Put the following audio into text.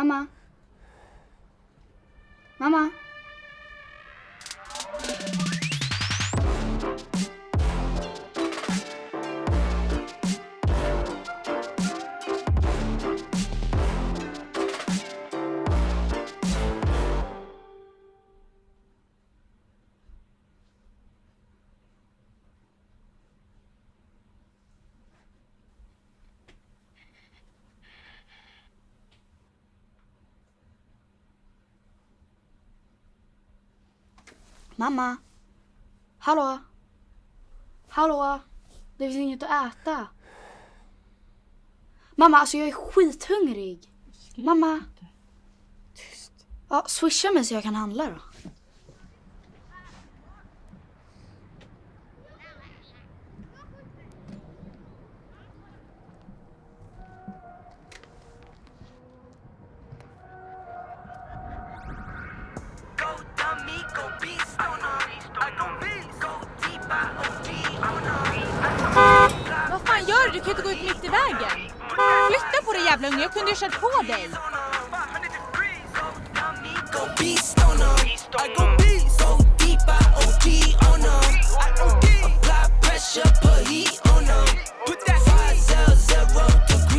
Mamma? Mamma? Mamma? Hallå? Hallå? Det finns inget att äta. Mamma, alltså jag är skithungrig. Mamma? Tyst. Ja, swisha mig så jag kan handla då. Du? Kan inte gå ut mitt i vägen. Flytta på dig jävla unge, jag kunde ju kört på dig.